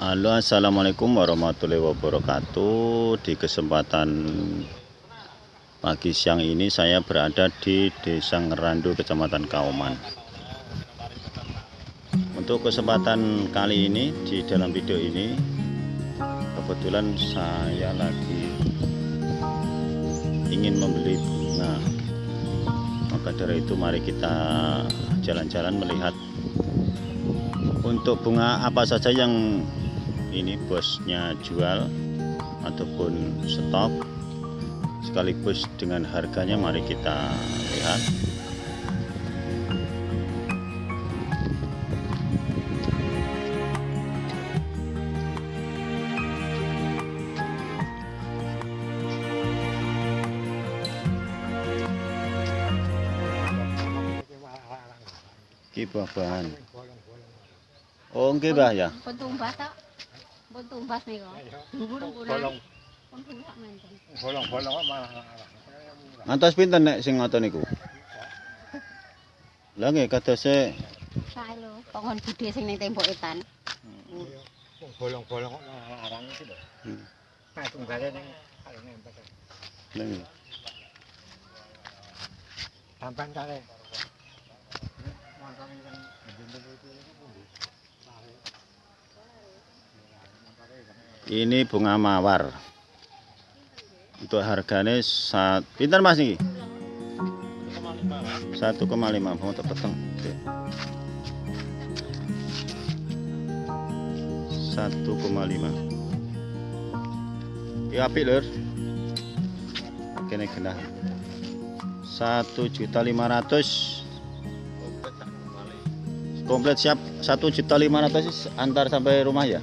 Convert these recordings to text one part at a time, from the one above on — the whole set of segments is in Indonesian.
Halo assalamualaikum warahmatullahi wabarakatuh. Di kesempatan pagi siang ini saya berada di desa Ngerandu kecamatan Kauman untuk kesempatan kali ini di dalam video ini kebetulan saya lagi ingin membeli bunga. Maka dari itu mari kita jalan-jalan melihat untuk bunga apa saja yang ini bosnya jual ataupun stok sekaligus dengan harganya mari kita lihat Ki bahan. Oh, nggih, ya. Petumbas niku. Dhuwur kurang. Pun sak menten. Bolong-bolong kok malah Ngantos pinten nek sing ngoten niku? Lah nggih kadose Sae lho, pohon budhe sing ning tembok etan. bolong-bolong kok larang iki lho. Hmm. Nah, tunggale ning kalau nempel. Lah nggih. Sampan kale. Montong yang jendel itu itu pundi? Ini bunga mawar. Untuk harganya saat pinten Mas niki? 1,5 mau tak peteng. Oke. 1,5. Ya apik lur. Kene genah. 1.500 komplit siap 1.500 antar sampai rumah ya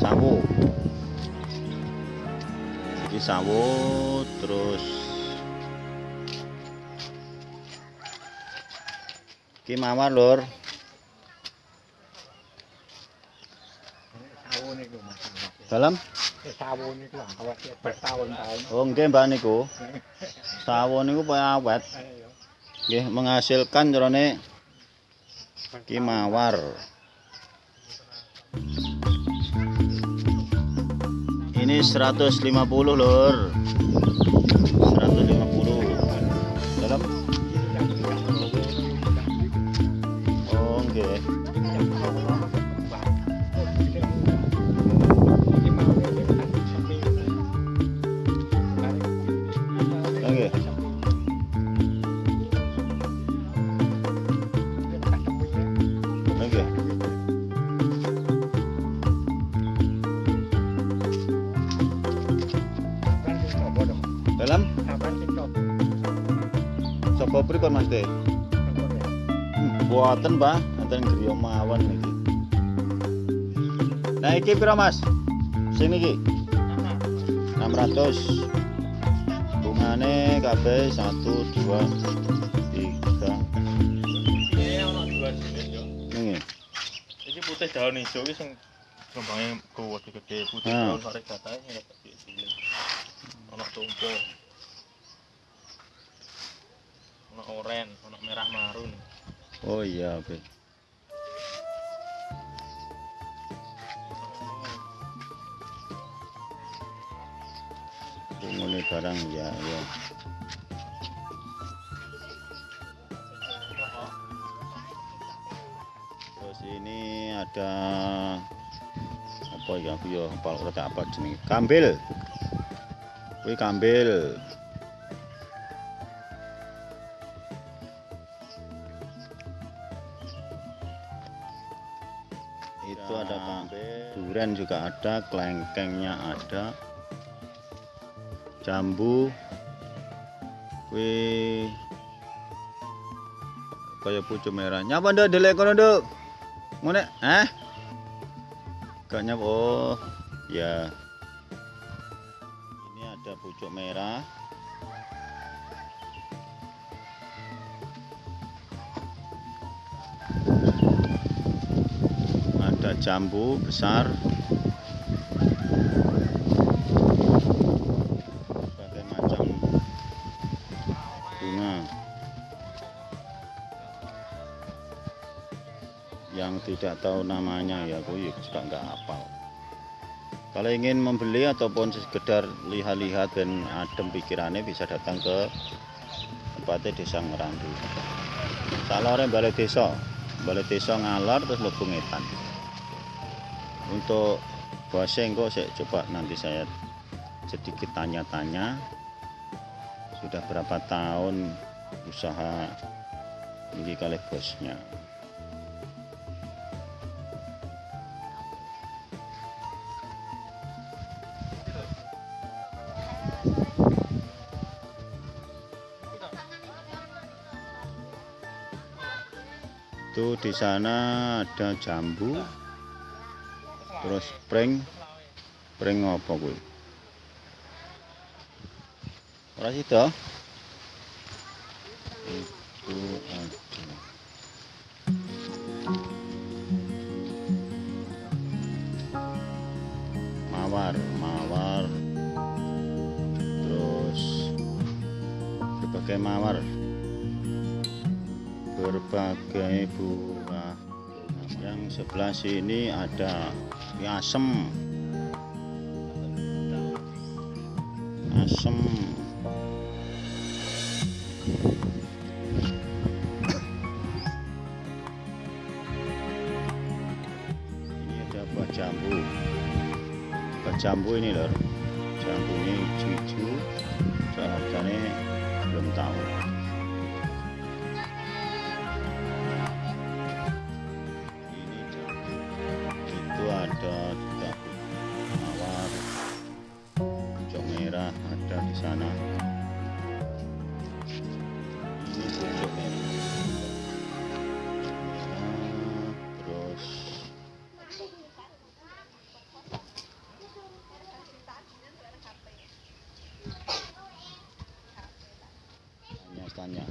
sawo ini sawo terus ini mawar lur. Masalah. dalam? Sawo niku awet bertahun-tahun. oh nggih mbak niku. Sawo niku kaya awet. Nggih menghasilkan jrone iki mawar ini 150 lur kopri prikon Mas Teh? Hmm, buatan, Pak. Anten griya mawon iki. Nah, iki piro, Mas? Sing iki. 600. Bungane kabeh 1 2 3. Iki ono 2 jenis yo. Nggih. Iki putih daun ijo iki sing gembange gede-gede putih daun sare gatahe ngene. Ono tumpuk. Ono oren, ono merah marun. Oh iya oke. Bungune barang ya ya. Terus ini ada apa ya aku ya apa apa jenenge kambil kuwi kambil itu ada kambil durian juga ada kelengkengnya ada. Jambu. Kuwi kaya pucuk merah. Nyapa ndak delek kono nduk? Ngene eh? Gak nyap oh ya. Ini ada pucuk merah. Ada jambu besar. Berbagai macam bunga. yang tidak tahu namanya ya aku ya juga nggak hafal kalau ingin membeli ataupun sekedar lihat-lihat dan adem pikirannya bisa datang ke tempatnya desa Ngerandu salah orang balai desa balai desa ngalor terus lebu ngetan untuk bahasa engko saya coba nanti saya sedikit tanya-tanya. Sudah berapa tahun usaha ini kali bosnya? Itu di sana ada jambu terus pring pring apa kuwi? Ora sida. Itu mawar mawar. Terus berbagai mawar. Berbagai bunga yang sebelah sini ada asem. Asem. Ini ada buah jambu. Buah jambu ini lor tanya.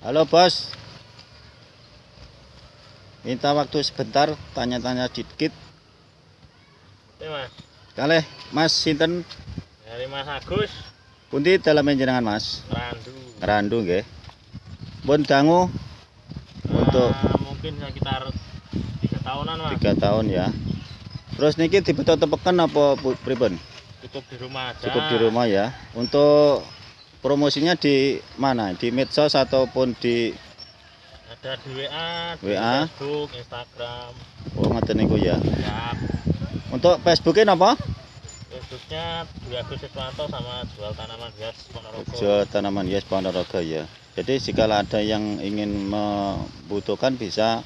Halo bos. Minta waktu sebentar tanya-tanya dikit. Mas, kalih mas sinten? Dari Mas Agus, pundi dalam jenengan mas? Randu. randu nggih. Pun dangu? Untuk Ah, mungkin sekitar tiga tahunan mas. tiga tahun ya. Terus niki dibetot tepekan apa pripun? Cukup di rumah aja. cukup di rumah ya. Untuk promosinya di mana di medsos ataupun di Ada di WA, di WA. Facebook, Instagram. oh ngoten niku ya Ya, untuk Facebooknya apa Facebooknya Dwi Agus Siswanto sama jual tanaman hias Ponorogo. jual tanaman hias Ponorogo ya jadi jika ada yang ingin membutuhkan bisa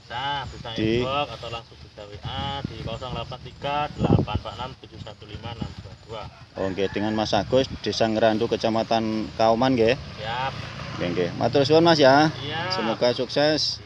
Bisa, bisa Di- inbox atau langsung bisa WA di 083 846 715 622. Oke, dengan Mas Agus, Desa Ngerandu, Kecamatan Kauman, nggih. Siap. Nggih, nggih. Matur suwun Mas ya. Iya. Semoga sukses.